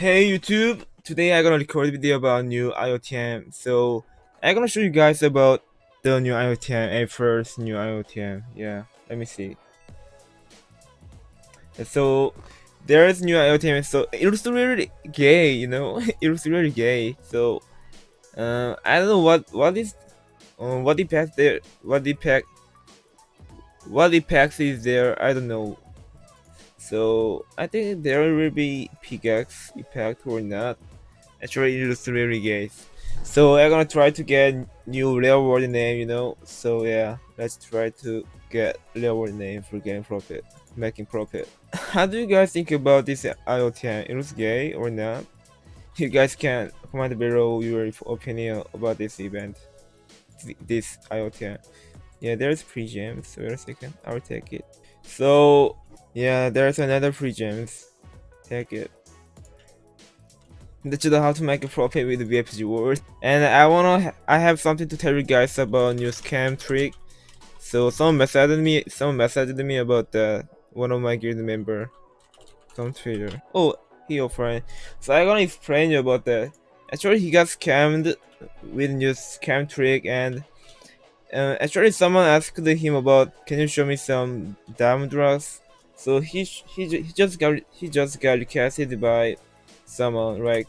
Hey YouTube, today I'm gonna record a video about new IOTM. So I'm gonna show you guys about the new IOTM, a first new IOTM. Yeah, let me see. So there's new IOTM. So it looks really gay, you know. it looks really gay. So uh, I don't know what what is um, what impact there, what impact, what impact is there. I don't know. So I think there will be pickaxe impact or not. Actually, it looks really gay. So I'm gonna try to get new real world name, you know. So yeah, let's try to get real world name for getting profit, making profit. How do you guys think about this IOTM? It looks gay or not? You guys can comment below your opinion about this event, this IOTM. Yeah, there's free gems. Wait a second, I'll take it. So yeah, there's another free gems. Take it. That you know how to make a profit with VFG world. And I wanna, I have something to tell you guys about new scam trick. So someone messaged me, someone messaged me about the one of my guild member on Twitter. Oh, he friend. So I gonna explain you about that. Actually, he got scammed with new scam trick and uh, actually someone asked him about can you show me some diamond drugs so he he, he just got he just got requested by someone like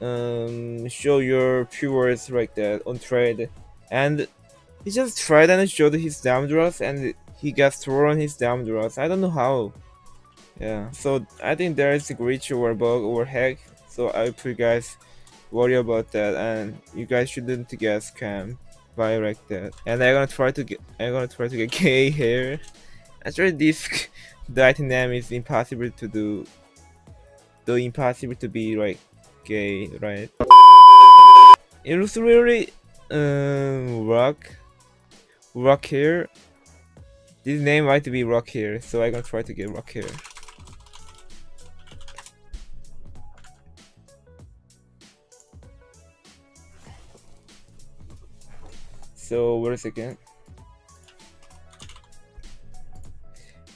um show your viewers like that on trade and he just tried and showed his diamond drugs and he got thrown his diamond drugs i don't know how. Yeah so i think there is a glitch or bug or hack. So i hope you guys worry about that and you guys shouldn't get scammed by like that. And i'm gonna try to get i'm gonna try to get gay here actually this the item name is impossible to do. Though impossible to be like gay right? It looks really um rock rock here this name might be rock here so i'm gonna try to get rock here so wait a second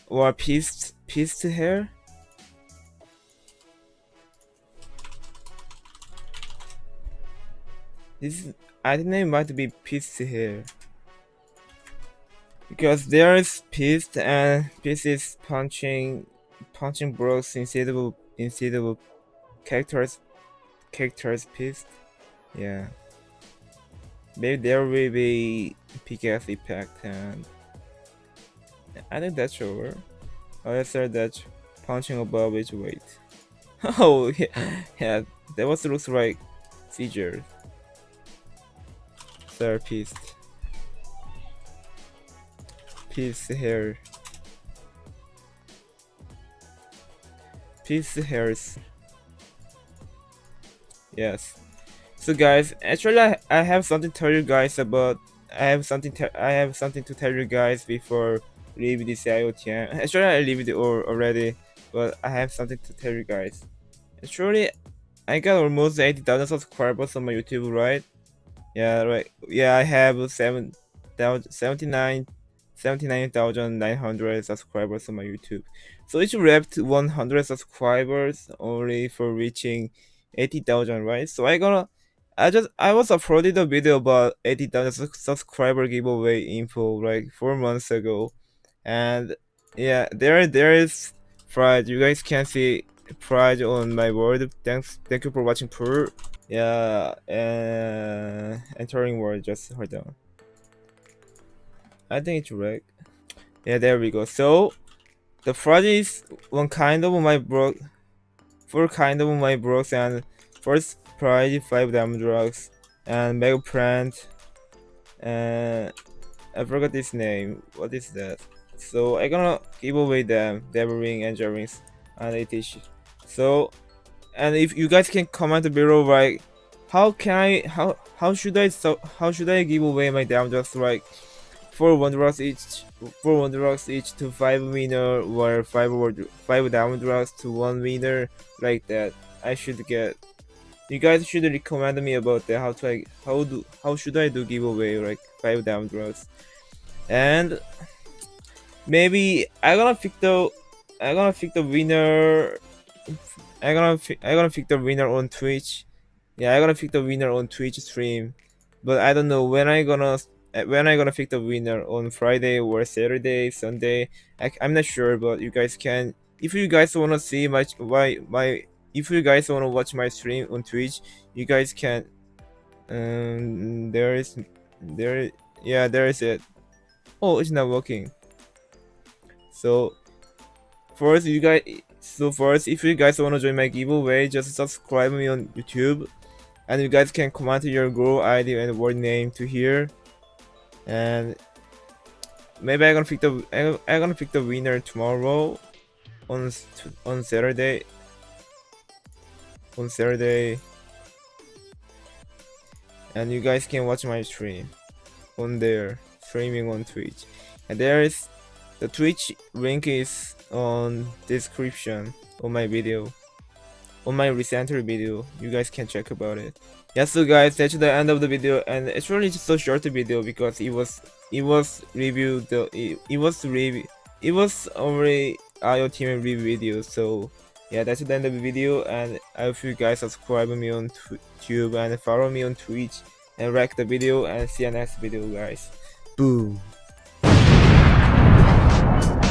or pieced pieced hair? This I think it might be pieced hair. Because there is pieced and pieces punching punching blocks instead of characters characters pieced yeah. Maybe there will be pickaxe impact and I think that's over. I said that punching above its weight. oh, yeah, yeah, that was looks like seizure. Therapist. Piece hair. Piece hairs. Yes. So guys, actually I, I have something to tell you guys about I have something I have something to tell you guys before leave this IOTM. Actually, I leave it already, but I have something to tell you guys. Actually, I got almost 80,000 subscribers on my YouTube, right? Yeah, right. Yeah, I have 7, 79 79,900 subscribers on my YouTube. So it wrapped 100 subscribers only for reaching 80,000, right? So I gonna I just I was uploaded a video about 80,000 subscriber giveaway info like 4 months ago and yeah there there is pride. You guys can see pride on my word. Thanks thank you for watching per yeah and entering word just hold on. I think it's right yeah there we go. So the project is one kind of my broke four kind of my brokes and first pride five diamond drugs and mega plant and i forgot this name. What is that so I'm gonna give away them devil ring angel rings and ATH so and if you guys can comment below like how can I how how should I so how should I give away my diamond like four wanderers each four wanderers each to five winner or five five diamond drugs to one winner like that. I should get you guys should recommend me about that how to like how do how should I do giveaway like five diamond drugs and maybe I'm gonna pick the I'm gonna pick the winner I gonna I gonna pick the winner on Twitch. Yeah, I gonna pick the winner on Twitch stream, but I don't know when I gonna uh, when I gonna pick the winner on Friday or Saturday, Sunday. I, I'm not sure, but you guys can. If you guys wanna see my my my if you guys wanna watch my stream on Twitch, you guys can. Um, there is there yeah there is it. Oh, it's not working. So first you guys so first if you guys wanna join my giveaway, just subscribe me on YouTube. And you guys can comment your GrowID and word name to here. And maybe I'm gonna pick the I'm, I'm gonna pick the winner tomorrow on on Saturday. On Saturday. And you guys can watch my stream on there streaming on Twitch. And there is the Twitch link is on description on my video on my recently video. You guys can check about it. Yeah so guys that's the end of the video and it's really just a short video because it was it was review the it, it was review it was already IOTM review video so yeah that's the end of the video and I hope you guys subscribe me on YouTube and follow me on Twitch and like the video and see you next video guys. Boom Thank you.